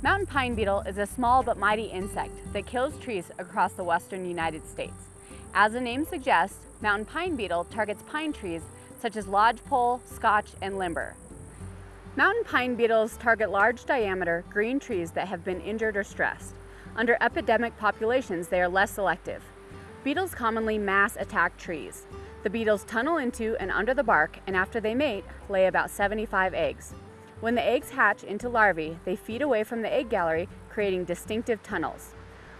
Mountain pine beetle is a small but mighty insect that kills trees across the western United States. As the name suggests, mountain pine beetle targets pine trees such as lodgepole, scotch, and limber. Mountain pine beetles target large diameter green trees that have been injured or stressed. Under epidemic populations, they are less selective. Beetles commonly mass attack trees. The beetles tunnel into and under the bark, and after they mate, lay about 75 eggs. When the eggs hatch into larvae, they feed away from the egg gallery, creating distinctive tunnels.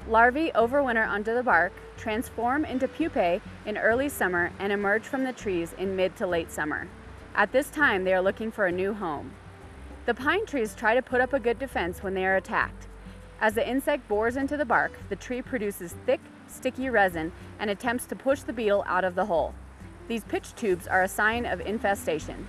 Larvae overwinter under the bark, transform into pupae in early summer, and emerge from the trees in mid to late summer. At this time, they are looking for a new home. The pine trees try to put up a good defense when they are attacked. As the insect bores into the bark, the tree produces thick, sticky resin and attempts to push the beetle out of the hole. These pitch tubes are a sign of infestation.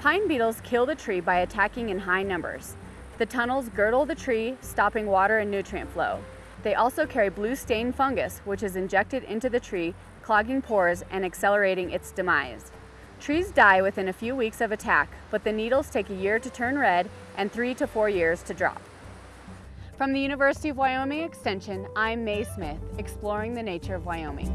Pine beetles kill the tree by attacking in high numbers. The tunnels girdle the tree, stopping water and nutrient flow. They also carry blue stain fungus, which is injected into the tree, clogging pores and accelerating its demise. Trees die within a few weeks of attack, but the needles take a year to turn red and three to four years to drop. From the University of Wyoming Extension, I'm Mae Smith, exploring the nature of Wyoming.